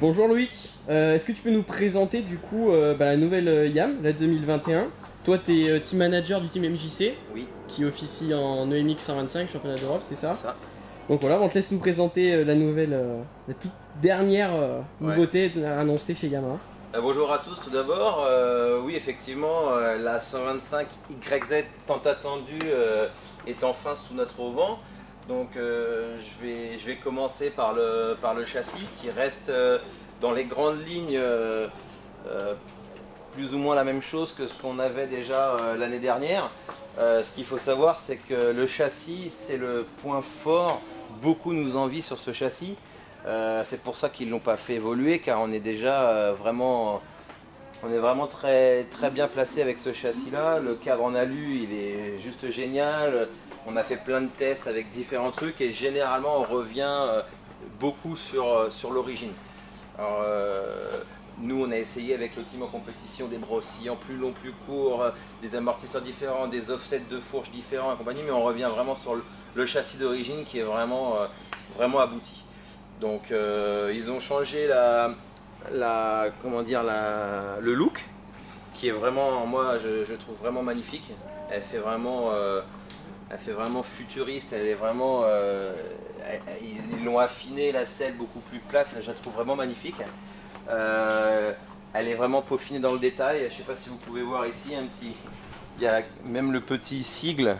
Bonjour Loïc, Euh, est-ce que tu peux nous présenter du coup euh, bah, la nouvelle euh, YAM, la 2021 Toi tu es team manager du team MJC Oui, qui officie en EMX 125 championnat d'Europe, c'est ça? C'est ça. Donc voilà, on te laisse nous présenter la nouvelle, la toute dernière Ouais. nouveauté annoncée chez Yamaha. Euh, bonjour à tous tout d'abord. Oui, effectivement, la 125 YZ tant attendue est enfin sous notre auvent. Donc euh, je, vais, je vais commencer par le, par le châssis qui reste euh, dans les grandes lignes euh, plus ou moins la même chose que ce qu'on avait déjà l'année dernière. Ce qu'il faut savoir, c'est que le châssis, c'est le point fort. Beaucoup nous envient sur ce châssis. C'est pour ça qu'ils ne l'ont pas fait évoluer, car on est déjà vraiment, on est vraiment très, très bien placé avec ce châssis-là. Le cadre en alu, il est juste génial. On a fait plein de tests avec différents trucs et généralement on revient euh, beaucoup sur, euh, l'origine. Euh, nous, on a essayé avec le team en compétition des bras oscillants plus longs, plus courts, des amortisseurs différents, des offsets de fourche différents et compagnie, mais on revient vraiment sur le, châssis d'origine qui est vraiment, abouti. Donc, ils ont changé la, comment dire, la, le look, qui est vraiment, moi, je, je trouve vraiment magnifique. Elle fait vraiment, elle fait vraiment futuriste. Elle est vraiment, euh, ils l'ont affiné la selle beaucoup plus plate. Je la trouve vraiment magnifique. Euh, elle est vraiment peaufinée dans le détail. Je ne sais pas si vous pouvez voir ici un petit, il y a même le petit sigle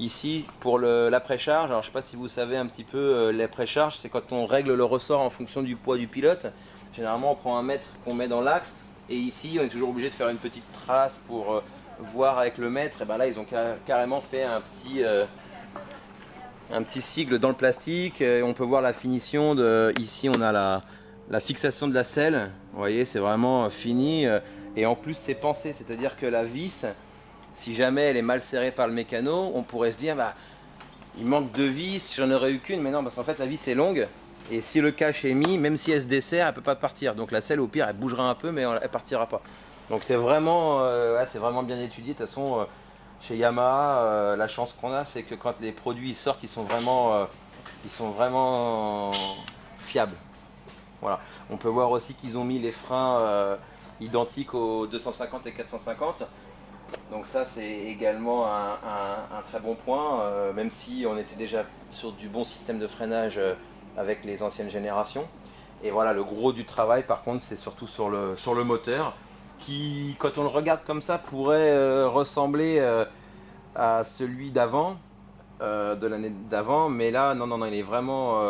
ici pour le- la précharge. Alors je ne sais pas si vous savez un petit peu euh, la précharge, c'est quand on règle le ressort en fonction du poids du pilote. Généralement on prend un mètre qu'on met dans l'axe et ici on est toujours obligé de faire une petite trace pour voir avec le mètre. Et ben là ils ont car- carrément fait un petit, euh, un petit sigle dans le plastique. On peut voir la finition de. Ici on a la, fixation de la selle. Vous voyez c'est vraiment euh, fini. euh, Et en plus c'est pensé, c'est-à-dire que la vis, si jamais elle est mal serrée par le mécano, on pourrait se dire bah il manque deux vis, j'en aurais eu qu'une, mais non parce qu'en fait la vis est longue et si le cache est mis, même si elle se dessert, elle peut pas partir. Donc la selle au pire elle bougera un peu mais elle partira pas. Donc c'est vraiment, euh, vraiment bien étudié. De toute façon, euh, chez Yamaha, euh, la chance qu'on a, c'est que quand les produits sortent, ils sont vraiment, ils sont vraiment fiables. Voilà. On peut voir aussi qu'ils ont mis les freins identiques aux 250 et 450. Donc ça c'est également un, très bon point, même si on était déjà sur du bon système de freinage avec les anciennes générations. Et voilà, le gros du travail par contre c'est surtout sur le, sur le moteur, qui quand on le regarde comme ça pourrait euh, ressembler euh, à celui d'avant, euh, de l'année d'avant, mais là non non non il est vraiment...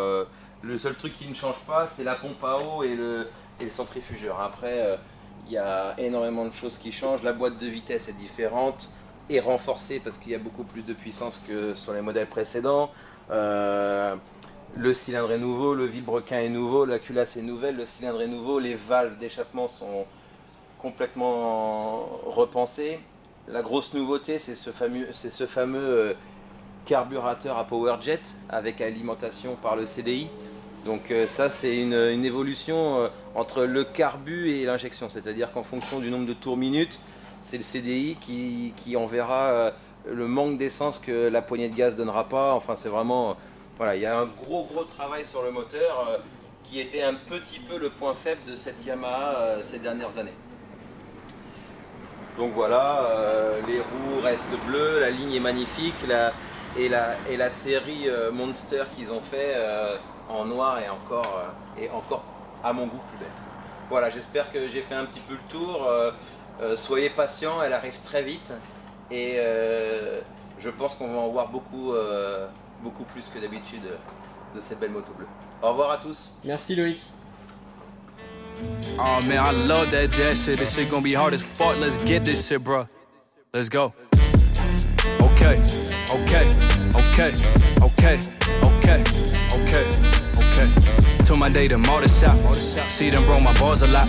le seul truc qui ne change pas c'est la pompe à eau et le, et le centrifugeur. Après... il y a énormément de choses qui changent. La boîte de vitesse est différente et renforcée parce qu'il y a beaucoup plus de puissance que sur les modèles précédents. Le cylindre est nouveau, le vilebrequin est nouveau, la culasse est nouvelle, le cylindre est nouveau, les valves d'échappement sont complètement repensées. La grosse nouveauté, c'est ce fameux, ce fameux euh, carburateur à PowerJet avec alimentation par le CDI. Donc euh, ça c'est une, évolution euh, entre le carbu et l'injection, c'est-à-dire qu'en fonction du nombre de tours minutes, c'est le CDI qui, qui enverra le manque d'essence que la poignée de gaz donnera pas. Enfin c'est vraiment, voilà, il y a un gros gros travail sur le moteur qui était un petit peu le point faible de cette Yamaha ces dernières années. Donc voilà, euh, les roues restent bleues, la ligne est magnifique, et, la, série euh, Monster qu'ils ont fait euh, en noir est encore, est encore à mon goût plus belle. Voilà, j'espère que j'ai fait un petit peu le tour. soyez patients, elle arrive très vite et je pense qu'on va en voir beaucoup, plus que d'habitude de ces belles motos bleues. Au revoir à tous. Merci Loïc. Oh man, I love that jazz shit. This shit gonna be hard as fuck. Let's get this shit, bro. Let's go. Okay, okay, okay, okay, okay, okay, okay. To my day, the motor shop. She done broke my balls a lot.